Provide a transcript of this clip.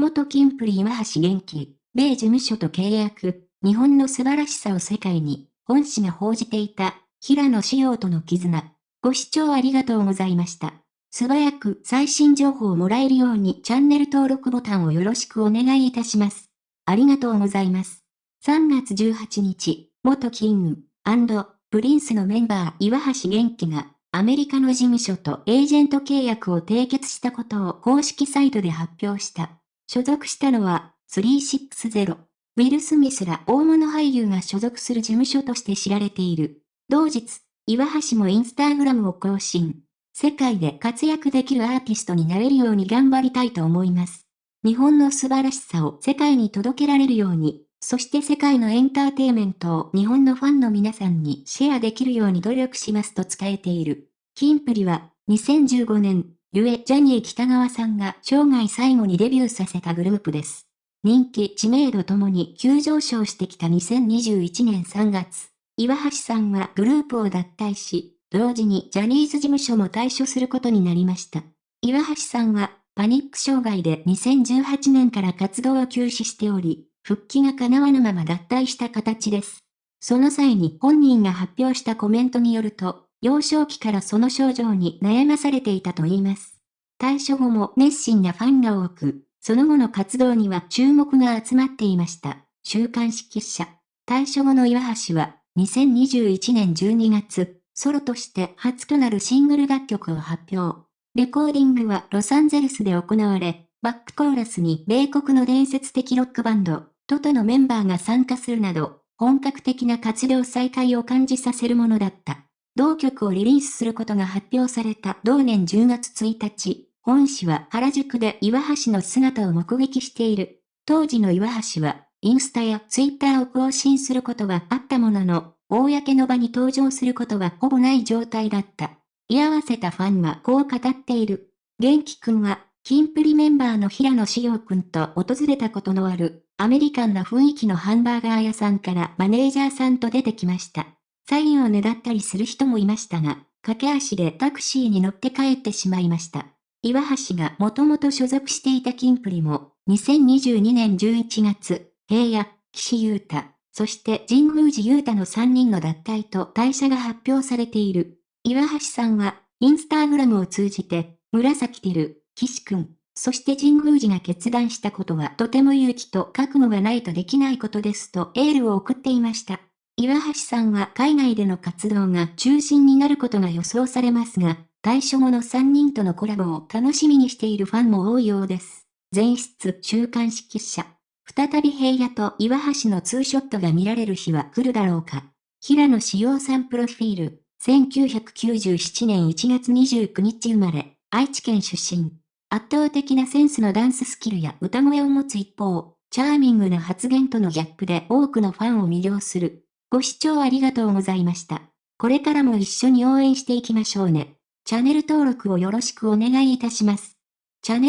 元キンプリ岩橋玄樹、米事務所と契約、日本の素晴らしさを世界に、本誌が報じていた、平野紫耀との絆。ご視聴ありがとうございました。素早く最新情報をもらえるようにチャンネル登録ボタンをよろしくお願いいたします。ありがとうございます。3月18日、元キングプリンスのメンバー岩橋玄樹がアメリカの事務所とエージェント契約を締結したことを公式サイトで発表した。所属したのは360。ウィル・スミスら大物俳優が所属する事務所として知られている。同日、岩橋もインスタグラムを更新。世界で活躍できるアーティストになれるように頑張りたいと思います。日本の素晴らしさを世界に届けられるように、そして世界のエンターテイメントを日本のファンの皆さんにシェアできるように努力しますと伝えている。キンプリは2015年、ゆえジャニー北川さんが生涯最後にデビューさせたグループです。人気、知名度ともに急上昇してきた2021年3月、岩橋さんはグループを脱退し、同時にジャニーズ事務所も退所することになりました。岩橋さんはパニック障害で2018年から活動を休止しており、復帰が叶わぬまま脱退した形です。その際に本人が発表したコメントによると、幼少期からその症状に悩まされていたと言います。退所後も熱心なファンが多く、その後の活動には注目が集まっていました。週刊誌記者。退所後の岩橋は、2021年12月、ソロとして初となるシングル楽曲を発表。レコーディングはロサンゼルスで行われ、バックコーラスに米国の伝説的ロックバンド、トトのメンバーが参加するなど、本格的な活動再開を感じさせるものだった。同曲をリリースすることが発表された同年10月1日、本誌は原宿で岩橋の姿を目撃している。当時の岩橋は、インスタやツイッターを更新することはあったものの、公の場に登場することはほぼない状態だった。居合わせたファンはこう語っている。元気くんは、キンプリメンバーの平野志陽くんと訪れたことのある、アメリカンな雰囲気のハンバーガー屋さんからマネージャーさんと出てきました。サインをねだったりする人もいましたが、駆け足でタクシーに乗って帰ってしまいました。岩橋がもともと所属していたキンプリも、2022年11月、平野、岸優太、そして神宮寺優太の3人の脱退と退社が発表されている。岩橋さんは、インスタグラムを通じて、紫てる、岸くん、そして神宮寺が決断したことはとても勇気と覚悟がないとできないことですとエールを送っていました。岩橋さんは海外での活動が中心になることが予想されますが、対処後の3人とのコラボを楽しみにしているファンも多いようです。前室週刊誌記者。再び平野と岩橋のツーショットが見られる日は来るだろうか。平野志陽さんプロフィール。1997年1月29日生まれ、愛知県出身。圧倒的なセンスのダンススキルや歌声を持つ一方、チャーミングな発言とのギャップで多くのファンを魅了する。ご視聴ありがとうございました。これからも一緒に応援していきましょうね。チャンネル登録をよろしくお願いいたします。チャンネル